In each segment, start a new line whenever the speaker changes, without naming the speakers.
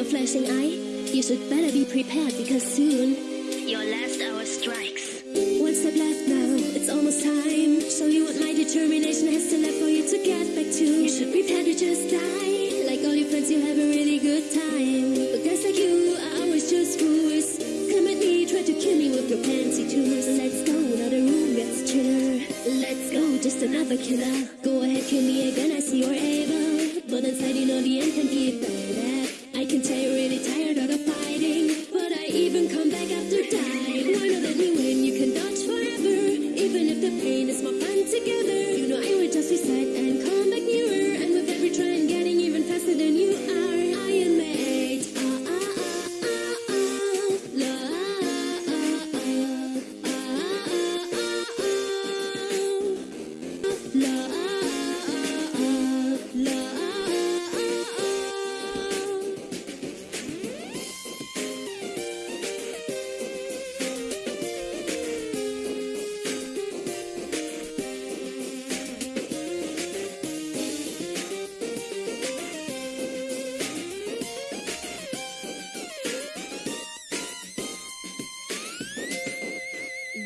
your flashing eye. You should better be prepared because soon your last hour strikes. One step left now, it's almost time. Show you what my determination has to left for you to get back to. You should prepare to just die. Like all your friends, you have a really good time. But guys like you are always just fools. Come at me, try to kill me with your fancy tumors. Let's go, now the room gets chiller. Let's go, just another killer. Go ahead, kill me again, I see you're able. But inside, you know the end can be bad. Even come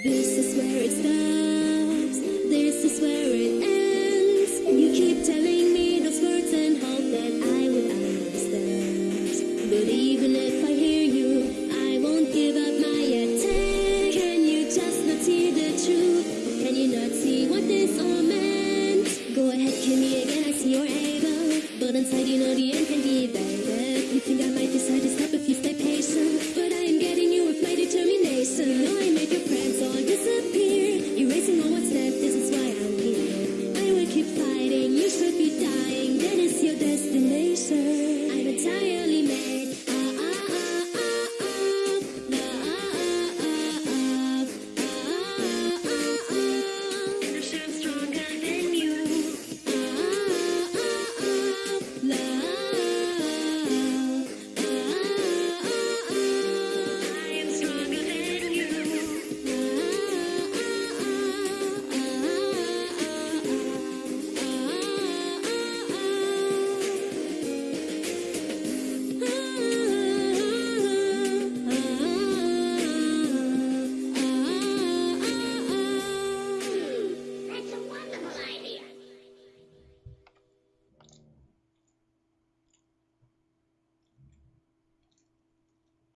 This is where it stops. This is where it ends. You keep telling me those words and hope that I understand. But